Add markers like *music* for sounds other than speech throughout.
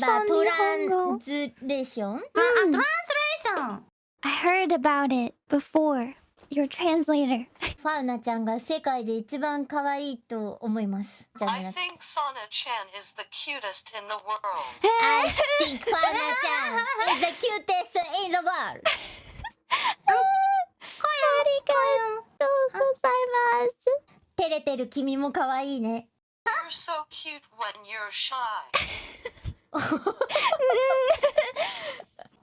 have a 日本語 translation? あ、トランスレーション I heard about it before. Your translator. ファウナちゃんが世界で一番可愛いと思います。じゃあ I think Sana Chan is the cutest in the world. I think ファウナちゃん is the cutest in the world. ありがとうございます。照れてる君も可愛いね。You're so cute when you're shy. *laughs*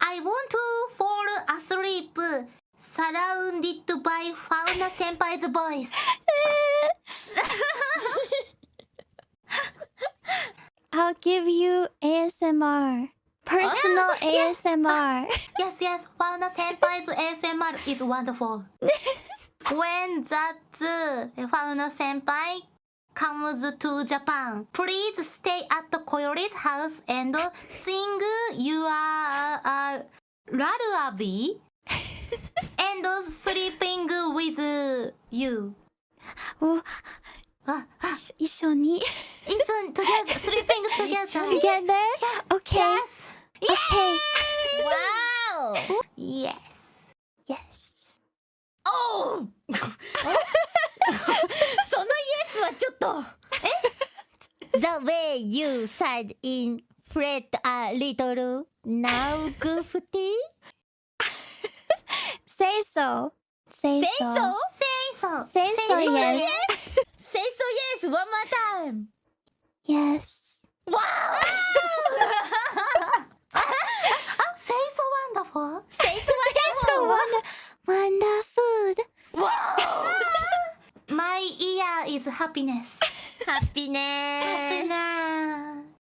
I want to fall asleep. Surrounded by Fauna Senpai's voice *laughs* I'll give you ASMR. Personal oh, ASMR. *laughs* Yes, yes, Fauna Senpai's ASMR is wonderful. When that uh, Fauna Senpai comes to Japan Please stay at Koyori's house and sing your uh, lullaby and sleeping with you おあ、あ、一緒に。一緒に together sleeping together Together? Okay. Yes Okay. わー Yes Yes. ?The way you said in Fred a little now goofy? *laughs* Say so. Say, Say so. so? Say so Say so, yes. *laughs* Say so yes one more time! Yes. わ *laughs* Say so wonderful Say so So wonderful. is happiness. happiness. happiness.